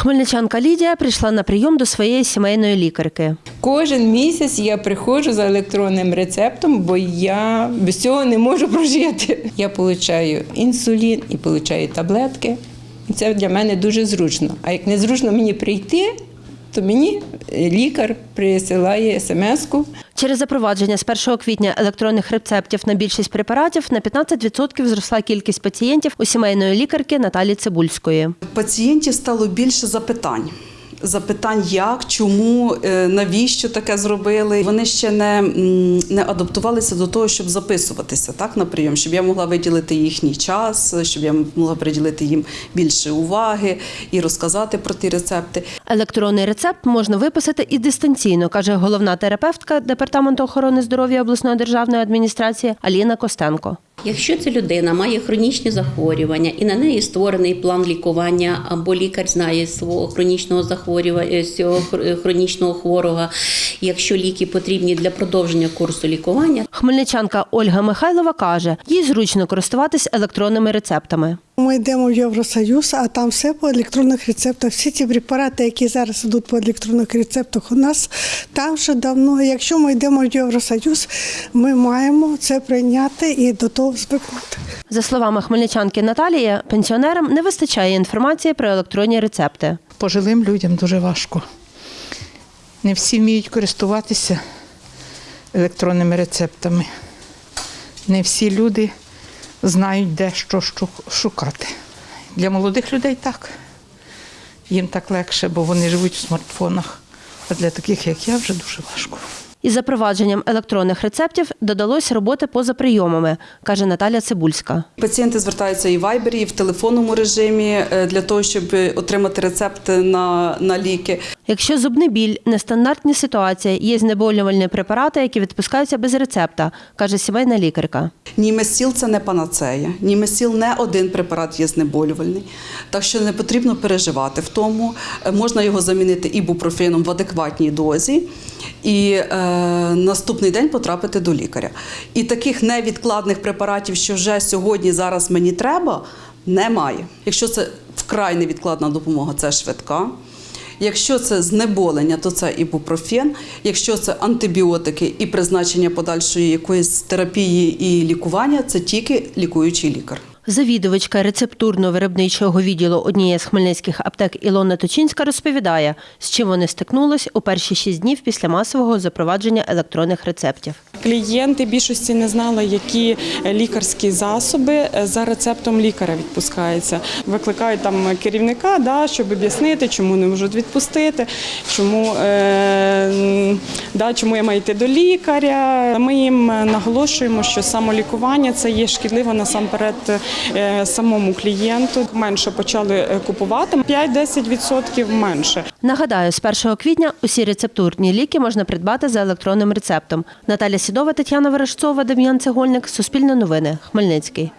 Хмельничанка Лідія прийшла на прийом до своєї сімейної лікарки. Кожен місяць я приходжу за електронним рецептом, бо я без цього не можу прожити. Я отримую інсулін і отримую таблетки. Це для мене дуже зручно. А як не зручно мені прийти, то мені е, лікар присилає смс-ку. Через запровадження з 1 квітня електронних рецептів на більшість препаратів на 15% зросла кількість пацієнтів у сімейної лікарки Наталі Цибульської. Пацієнтів стало більше запитань. Запитань, як, чому, е, навіщо таке зробили. Вони ще не, не адаптувалися до того, щоб записуватися так, на прийом, щоб я могла виділити їхній час, щоб я могла приділити їм більше уваги і розказати про ті рецепти. Електронний рецепт можна виписати і дистанційно, каже головна терапевтка департаменту охорони здоров'я обласної державної адміністрації Аліна Костенко. Якщо ця людина має хронічні захворювання і на неї створений план лікування, або лікар знає свого хронічного захворювання, цього хронічного хворого, якщо ліки потрібні для продовження курсу лікування, Хмельничанка Ольга Михайлова каже, їй зручно користуватись електронними рецептами. Ми йдемо в Євросоюз, а там все по електронних рецептах. Всі ті препарати, які зараз йдуть по електронних рецептах, у нас там вже давно. Якщо ми йдемо в Євросоюз, ми маємо це прийняти і до того звикнути. За словами хмельничанки Наталії, пенсіонерам не вистачає інформації про електронні рецепти. пожилим людям дуже важко. Не всі вміють користуватися електронними рецептами. Не всі люди знають, де що шукати. Для молодих людей так. Їм так легше, бо вони живуть в смартфонах. А для таких, як я, вже дуже важко. Із запровадженням електронних рецептів додалось роботи поза прийомами, каже Наталя Цибульська. Пацієнти звертаються і в вайбері, і в телефонному режимі е, для того, щоб отримати рецепти на, на ліки. Якщо зубний біль, нестандартні ситуації, є знеболювальні препарати, які відпускаються без рецепта, каже сімейна лікарка. Німесіл це не панацея. Німесіл не один препарат є знеболювальний. Так що не потрібно переживати в тому. Е, Можна його замінити ібупрофеном в адекватній дозі і е, наступний день потрапити до лікаря. І таких невідкладних препаратів, що вже сьогодні, зараз мені треба, немає. Якщо це вкрай невідкладна допомога, це швидка. Якщо це знеболення, то це ібупрофен. Якщо це антибіотики і призначення подальшої якоїсь терапії і лікування, це тільки лікуючий лікар. Завідувачка рецептурно-виробничого відділу однієї з хмельницьких аптек Ілона Точинська розповідає, з чим вони стикнулись у перші шість днів після масового запровадження електронних рецептів. Клієнти більшості не знали, які лікарські засоби е, за рецептом лікаря відпускаються. Викликають там керівника, да, щоб об'яснити, чому не можуть відпустити, чому, е, да, чому я маю йти до лікаря. Ми їм наголошуємо, що самолікування це є шкідливо насамперед е, самому клієнту. Менше почали е, купувати 5-10% менше. Нагадаю, з 1 квітня усі рецептурні ліки можна придбати за електронним рецептом. Наталя Сідова, Тетяна Верешцова, Дем'ян Цегольник. Суспільне новини. Хмельницький.